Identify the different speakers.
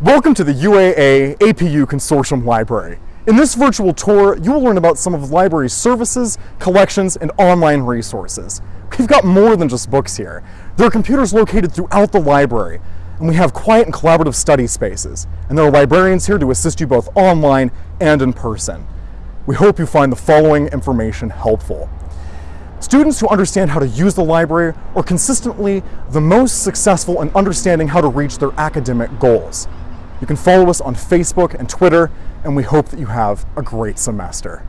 Speaker 1: Welcome to the UAA APU Consortium Library. In this virtual tour, you will learn about some of the library's services, collections, and online resources. We've got more than just books here. There are computers located throughout the library, and we have quiet and collaborative study spaces. And there are librarians here to assist you both online and in person. We hope you find the following information helpful. Students who understand how to use the library are consistently the most successful in understanding how to reach their academic goals. You can follow us on Facebook and Twitter, and we hope that you have a great semester.